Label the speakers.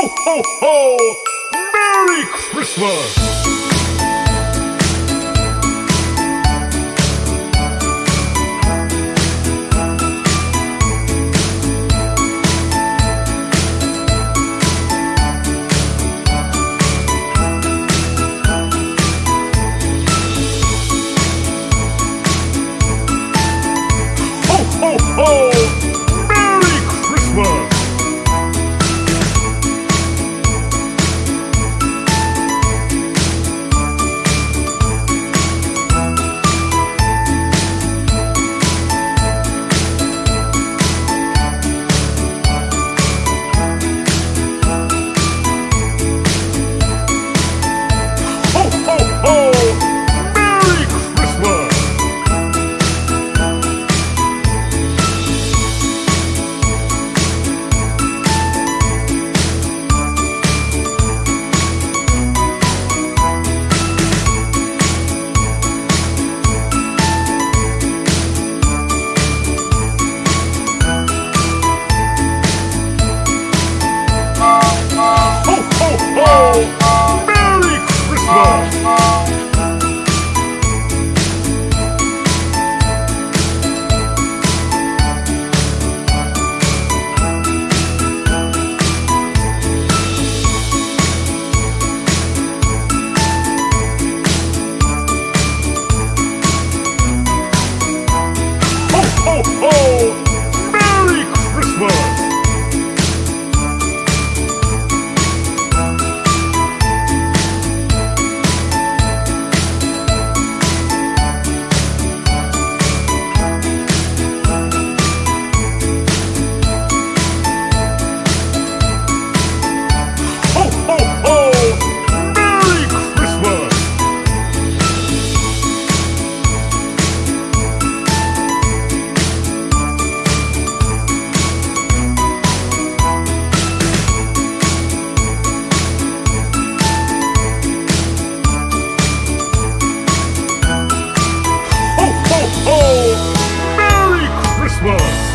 Speaker 1: ho, ho, ho! Merry Christmas! Oh! world.